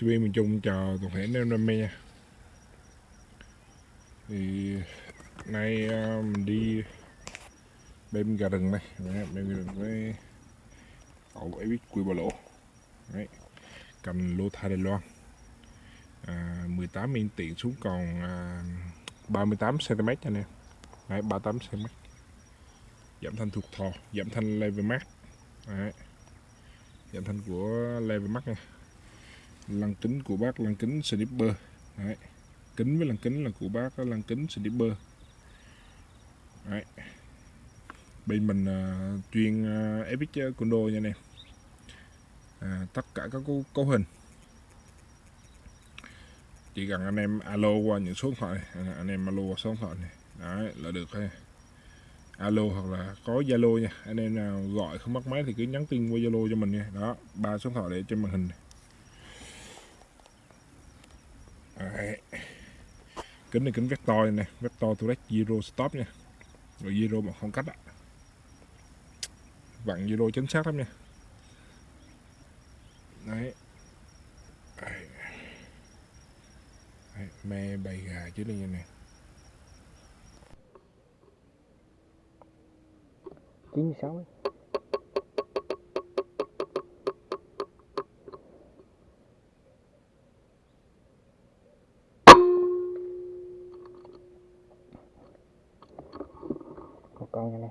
CB miền Trung chào toàn thể anh em đam mê nha. Thì nay à, mình đi bên gà rừng này, bên gà rừng với cậu ấy biết quy bà lỗ. Đấy. cầm lô thai Đài Loan. À, 18 yên tiện xuống còn à, 38 cm cho anh em. Đấy, 38 cm. Giảm thanh thuộc thò giảm thanh level max. Đấy. giảm thanh của level max nha lăng kính của bác lăng kính snipper Đấy. kính với lăng kính là của bác lăng kính snipper Đấy. bên mình uh, chuyên uh, epic condo nha anh em à, tất cả các cấu, cấu hình chỉ cần anh em alo qua những số điện thoại này. À, anh em alo qua số điện thoại này đấy là được ha alo hoặc là có zalo nha anh em nào gọi không bắt máy thì cứ nhắn tin qua zalo cho mình nha đó ba số điện thoại để trên màn hình này. Đấy. kính này kính vector này vector to zero stop nha rồi zero mà không cách ạ vặn zero chính xác lắm nha đấy Đấy. Đấy, me bày gà chứ đây nè chín sáu ấy. Con nha nè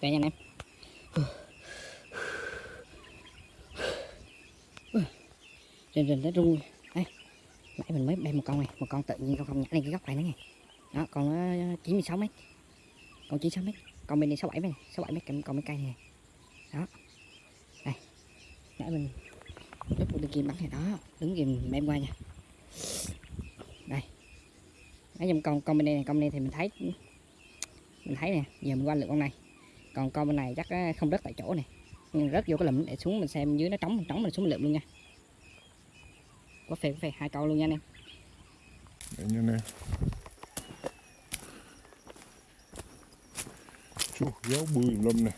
đây nha anh em. Rình rình nó rung đấy nãy mình mới đem một con này, một con tự nhiên, con không nhảy lên cái góc này nữa nghe. Đó, con nó 96 mét. Con 96 mét. Con bên này 67 mét 67 mét, con mấy cây này đó. Đây. Nãy mình lúc một kim bắn này, đó. Đứng kìm đem qua nha. Đây. Nãy giờ con con bên đây này, con bên đây thì mình thấy mình thấy nè, giờ mình qua lượt con này còn con bên này chắc ờ, không rớt tại chỗ này. Nhưng rớt vô cái lụm để xuống mình xem dưới nó trống trống mình xuống mình lượm luôn nha. Có phê có phê hai câu luôn nha anh em. Để nha anh em Chú, giáo bươi lâm nè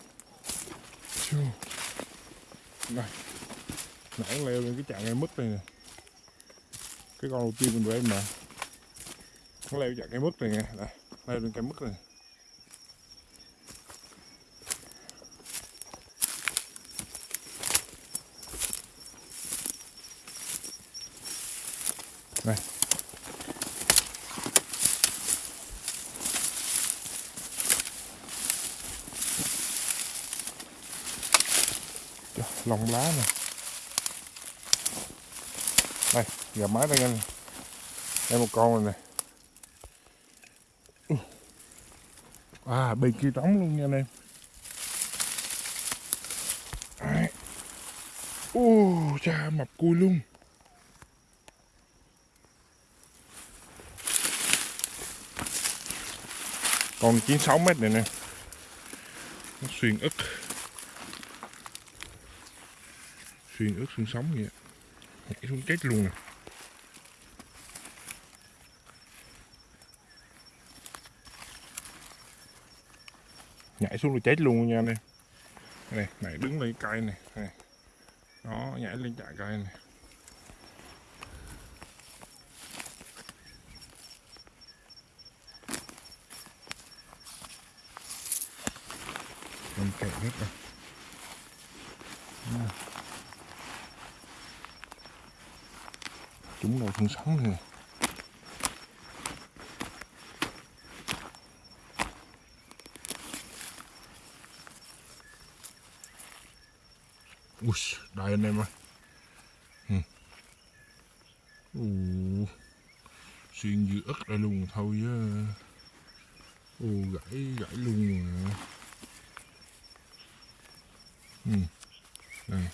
này, Nãy leo lên cái chạng cây mứt này nè. Cái con đầu tiên mình về em mà Nó leo chạng cây mứt này nè. Đây, leo lên cây mứt này Đây. Trời, lông lá nè. Đây gà mái đây anh. Đây một con này, nè. À bên kia trống luôn nha anh em. Ô, cha mập cùi luôn. Con 96 mét này nè. Nó xuyên ức. Xuyên ướt xương sống vậy. Nhảy xuống chết luôn nè. Nhảy xuống là chết luôn nha anh em. Này này đứng lên cây này này. Đó, nhảy lên chạy cây này. Mình kẹt hết rồi. Chúng đầu thân sống này. Ui, đây anh em ơi ừ. Ồ, xuyên dưa ớt ra luôn thôi chứ Ồ, gãy, gãy luôn mà ừ. Đây,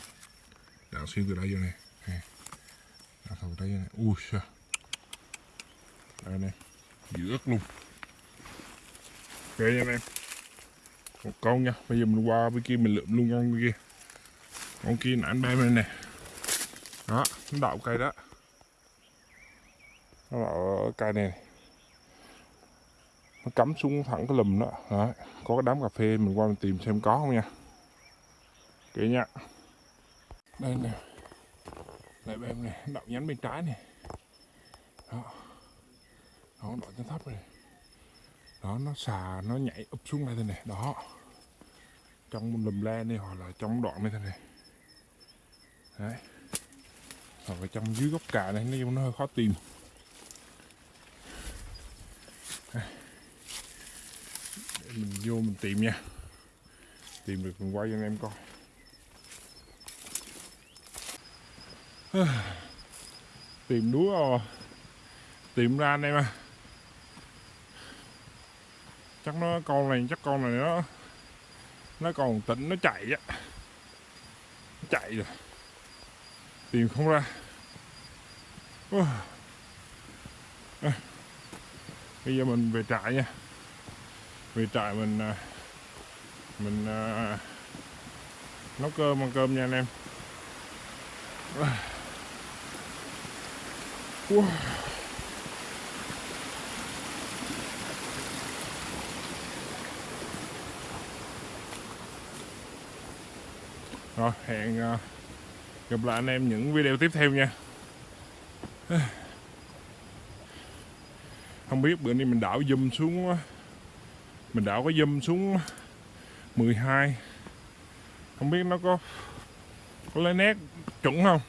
đạn xuyên từ đây vô này à, Đạn đây này. Ui, xa Đây nè, dưa ớt luôn. Ok nha anh em Một con nha, bây giờ mình qua bên kia mình lượm luôn con bên kia. Con kia nãy anh bay bên này, đó nó đậu cây đó. Nó đậu ở cây này. Nó cắm xuống thẳng cái lùm đó. Đó có cái đám cà phê mình qua mình tìm xem có không nha. Kỹ nha. Đây nè lại bèm này đậu nhánh bên trái này. Đó. Nó đậu trên thấp này. Đó, nó xà, nó nhảy úp xuống đây thế này. Đó. Trong một lùm le này hoặc là trong đoạn này thế này. Đấy. Hoặc là trong dưới gốc cà này, nói chung nó hơi khó tìm. Để mình vô mình tìm nha. Tìm được mình quay cho anh em coi. tìm đúa rồi. Tìm ra anh em à chắc nó con này chắc con này nó nó còn tỉnh nó chạy á. Chạy rồi. Tìm không ra. À. bây giờ mình về trại nha. Về trại mình à, mình à, nấu cơm ăn cơm nha anh em. À wow. rồi, hẹn à, gặp lại anh em những video tiếp theo nha. Không biết bữa nay mình đảo zoom xuống mình đảo có zoom xuống 12 không biết nó có có lấy nét chuẩn không?